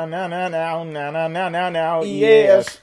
Now, now, now, now, now, now, now, Yes.